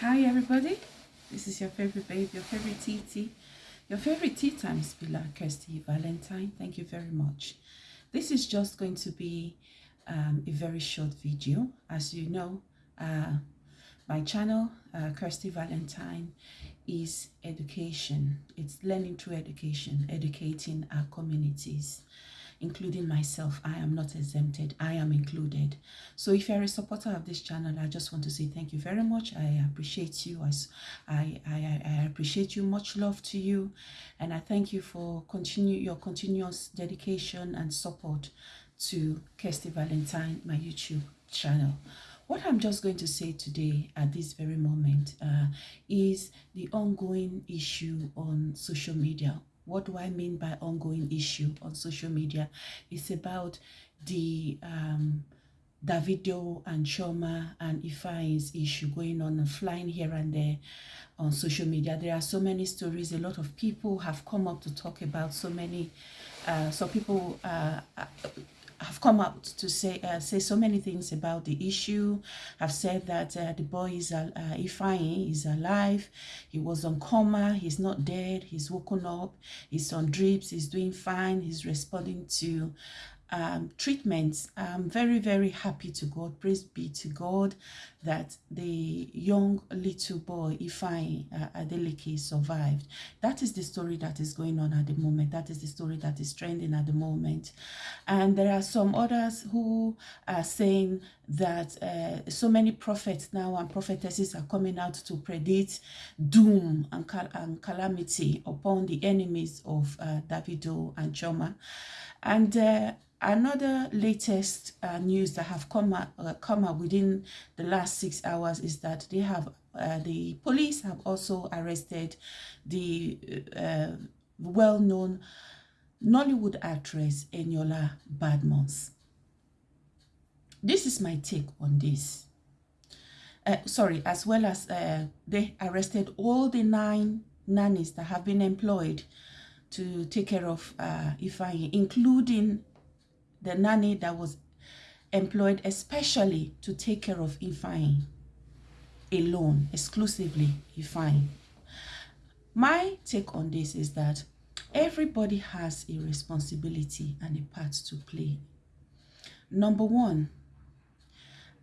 Hi everybody, this is your favorite babe, your favorite TT, your favorite tea time spiller, Kirsty Valentine. Thank you very much. This is just going to be um, a very short video. As you know, uh, my channel, uh, Kirsty Valentine, is education. It's learning through education, educating our communities including myself. I am not exempted. I am included. So if you're a supporter of this channel, I just want to say thank you very much. I appreciate you. I, I, I appreciate you. Much love to you. And I thank you for continue your continuous dedication and support to Kirsty Valentine, my YouTube channel. What I'm just going to say today at this very moment uh, is the ongoing issue on social media what do I mean by ongoing issue on social media? It's about the um, Davido and Chioma and Ifeanyi's issue going on and flying here and there on social media. There are so many stories. A lot of people have come up to talk about so many. Uh, so people uh, have come out to say uh, say so many things about the issue. I've said that uh, the boy is uh, Ifeanyi is alive. He was on coma. He's not dead. He's woken up. He's on drips. He's doing fine. He's responding to um, treatments. I'm very, very happy to God. Praise be to God that the young little boy, Ifeanyi uh, Adeleke, survived. That is the story that is going on at the moment. That is the story that is trending at the moment. And there are some others who are saying that uh, so many prophets now and prophetesses are coming out to predict doom and, cal and calamity upon the enemies of uh, Davido and Chioma. And uh, Another latest uh, news that have come up, uh, come up within the last six hours is that they have uh, the police have also arrested the uh, well-known Nollywood actress Eniola Badmos. This is my take on this. Uh, sorry, as well as uh, they arrested all the nine nannies that have been employed to take care of uh, Ifeanyi, including the nanny that was employed especially to take care of Ifeanyi alone, exclusively Ifeanyi. My take on this is that everybody has a responsibility and a part to play. Number one,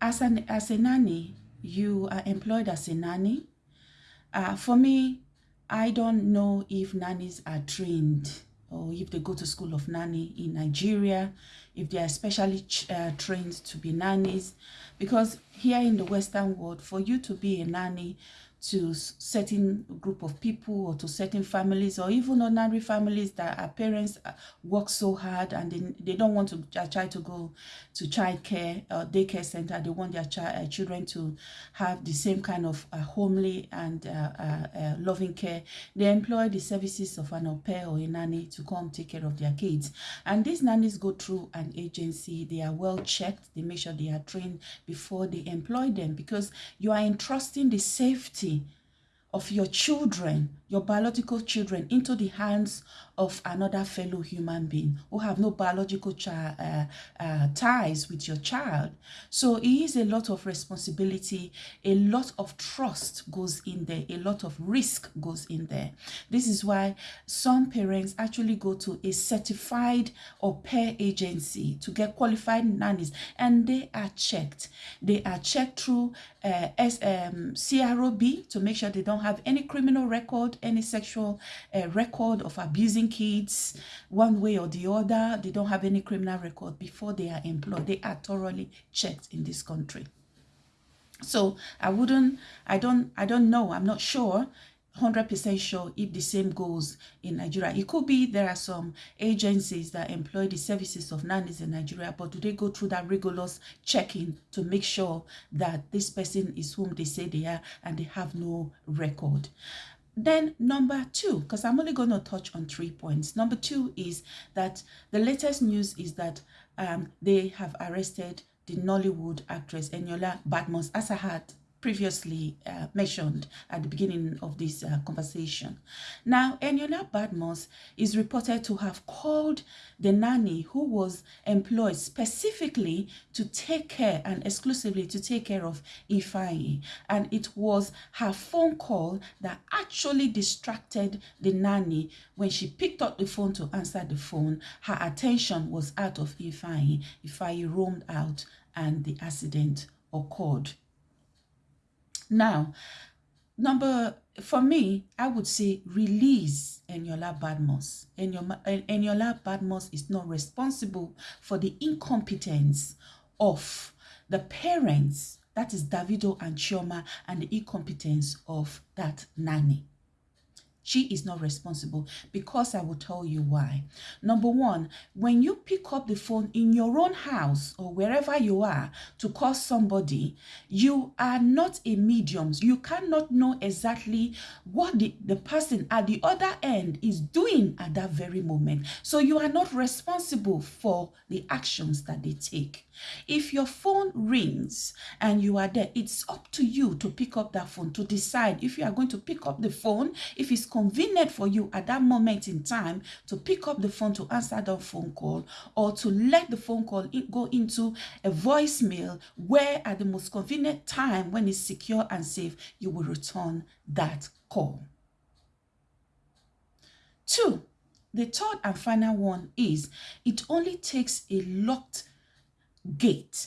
as, an, as a nanny, you are employed as a nanny. Uh, for me, I don't know if nannies are trained or if they go to school of nanny in Nigeria, if they are specially uh, trained to be nannies. Because here in the Western world, for you to be a nanny, to certain group of people or to certain families or even ordinary families that our parents uh, work so hard and they, they don't want to uh, try to go to child care or daycare center. They want their child uh, children to have the same kind of uh, homely and uh, uh, loving care. They employ the services of an au pair or a nanny to come take care of their kids. And these nannies go through an agency. They are well checked. They make sure they are trained before they employ them because you are entrusting the safety of your children, your biological children, into the hands of another fellow human being who have no biological uh, uh, ties with your child. So it is a lot of responsibility, a lot of trust goes in there, a lot of risk goes in there. This is why some parents actually go to a certified au pair agency to get qualified nannies and they are checked. They are checked through uh, S, um, CROB to make sure they don't have any criminal record, any sexual uh, record of abusing kids one way or the other. They don't have any criminal record before they are employed. They are thoroughly checked in this country. So I wouldn't, I don't, I don't know. I'm not sure 100% sure if the same goes in Nigeria. It could be there are some agencies that employ the services of nannies in Nigeria, but do they go through that rigorous checking to make sure that this person is whom they say they are and they have no record? Then number two, because I'm only going to touch on three points. Number two is that the latest news is that um, they have arrested the Nollywood actress Eniola Badmos, as I had previously uh, mentioned at the beginning of this uh, conversation. Now, Eniola Badmos is reported to have called the nanny who was employed specifically to take care and exclusively to take care of Ifeanyi. And it was her phone call that actually distracted the nanny when she picked up the phone to answer the phone. Her attention was out of Ifeanyi. Ifeanyi roamed out and the accident occurred. Now, number for me, I would say release Eniola Badmos. Eniola Badmos is not responsible for the incompetence of the parents, that is Davido and Chioma, and the incompetence of that nanny. She is not responsible because I will tell you why. Number one, when you pick up the phone in your own house or wherever you are to call somebody, you are not a medium. You cannot know exactly what the, the person at the other end is doing at that very moment. So you are not responsible for the actions that they take. If your phone rings and you are there, it's up to you to pick up that phone to decide if you are going to pick up the phone, if it's convenient for you at that moment in time to pick up the phone to answer the phone call or to let the phone call go into a voicemail where at the most convenient time when it's secure and safe, you will return that call. Two, the third and final one is it only takes a locked gate,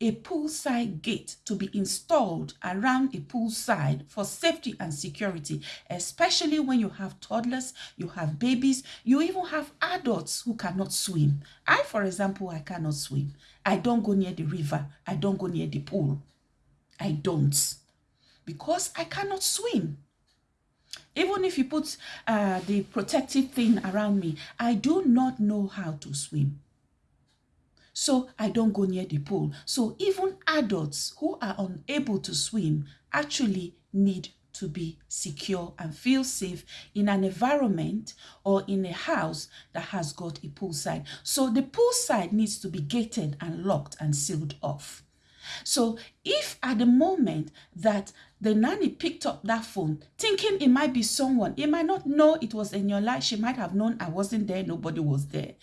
a poolside gate to be installed around a poolside for safety and security, especially when you have toddlers, you have babies, you even have adults who cannot swim. I, for example, I cannot swim. I don't go near the river. I don't go near the pool. I don't because I cannot swim. Even if you put uh, the protective thing around me, I do not know how to swim so I don't go near the pool. So even adults who are unable to swim actually need to be secure and feel safe in an environment or in a house that has got a poolside. So the poolside needs to be gated and locked and sealed off. So if at the moment that the nanny picked up that phone thinking it might be someone, it might not know it was in your life. She might have known I wasn't there, nobody was there.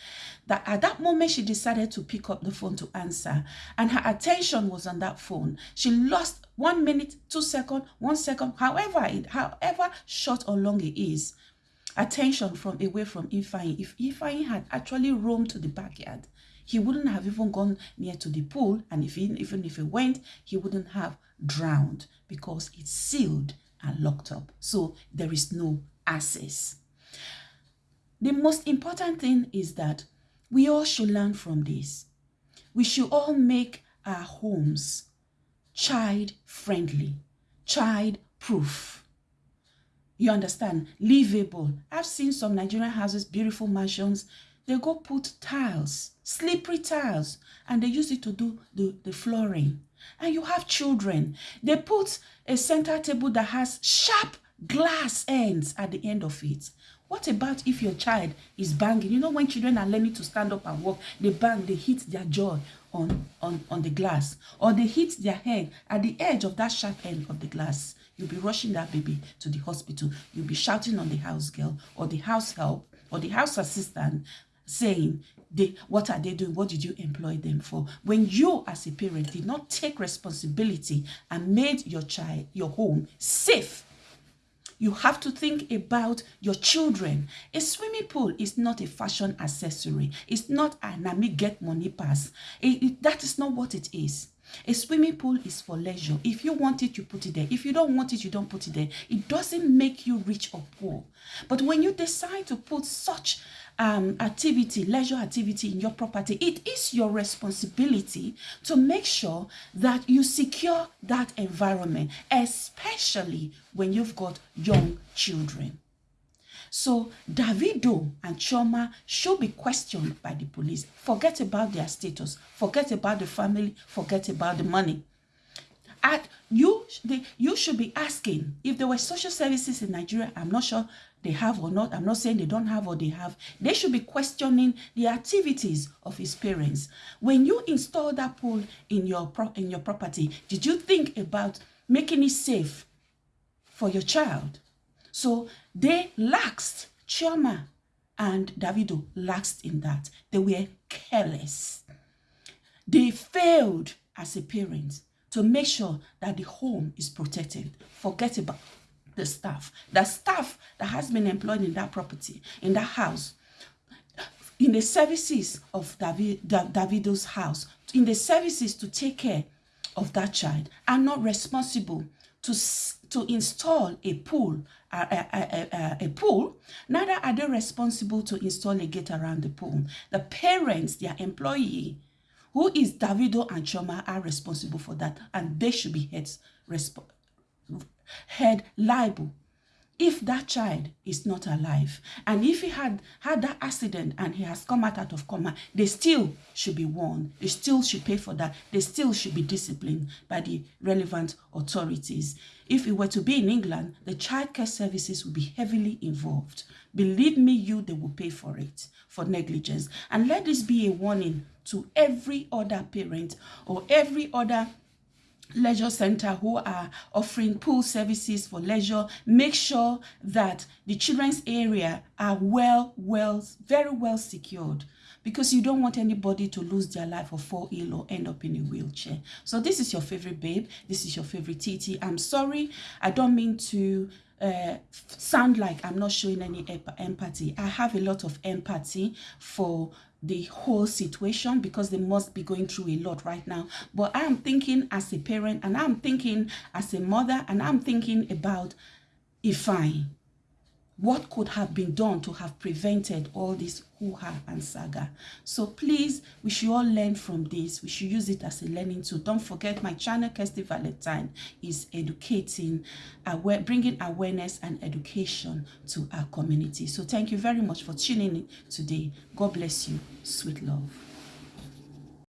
That at that moment she decided to pick up the phone to answer and her attention was on that phone. She lost one minute, two seconds, one second, however it, however short or long it is, attention from away from Ifeanyi. If Ifeanyi had actually roamed to the backyard, he wouldn't have even gone near to the pool. And if he, even if he went, he wouldn't have drowned because it's sealed and locked up. So there is no access. The most important thing is that we all should learn from this. We should all make our homes child friendly, child proof. You understand? Livable. I've seen some Nigerian houses, beautiful mansions, they go put tiles, slippery tiles, and they use it to do the, the flooring. And you have children. They put a center table that has sharp glass ends at the end of it. What about if your child is banging? You know when children are learning to stand up and walk, they bang, they hit their jaw on, on, on the glass. Or they hit their head at the edge of that sharp end of the glass. You'll be rushing that baby to the hospital. You'll be shouting on the house girl or the house help or the house assistant saying they what are they doing? What did you employ them for? When you as a parent did not take responsibility and made your child your home safe you have to think about your children. A swimming pool is not a fashion accessory. It's not an ami get money pass. It, it, that is not what it is a swimming pool is for leisure. If you want it, you put it there. If you don't want it, you don't put it there. It doesn't make you rich or poor. But when you decide to put such um, activity, leisure activity in your property, it is your responsibility to make sure that you secure that environment, especially when you've got young children. So Davido and Chioma should be questioned by the police. Forget about their status. Forget about the family. Forget about the money. At, you they, you should be asking if there were social services in Nigeria. I'm not sure they have or not. I'm not saying they don't have or they have. They should be questioning the activities of his parents. When you install that pool in your in your property, did you think about making it safe for your child? So they laxed. Chioma and Davido laxed in that. They were careless. They failed as a parent to make sure that the home is protected. Forget about the staff. The staff that has been employed in that property, in that house, in the services of David, Davido's house, in the services to take care of that child, are not responsible to, to install a pool, a, a, a, pool, neither are they responsible to install a gate around the pool. The parents, their employee, who is Davido and Chioma are responsible for that and they should be held, head liable if that child is not alive and if he had had that accident and he has come out, out of coma they still should be warned. They still should pay for that. They still should be disciplined by the relevant authorities. If it were to be in england the child care services would be heavily involved. Believe me you they will pay for it for negligence. And let this be a warning to every other parent or every other leisure center who are offering pool services for leisure. Make sure that the children's area are well well very well secured because you don't want anybody to lose their life or fall ill or end up in a wheelchair. So this is your favorite babe. This is your favorite tt i'm sorry. I don't mean to uh, sound like I'm not showing any empathy. I have a lot of empathy for the whole situation because they must be going through a lot right now. But I am thinking as a parent and I'm thinking as a mother and I'm thinking about if I what could have been done to have prevented all this hoo-ha and saga? So please we should all learn from this. We should use it as a learning tool. Don't forget my channel kirsty valentine is educating aware bringing awareness and education to our community. So thank you very much for tuning in today. God bless you. Sweet love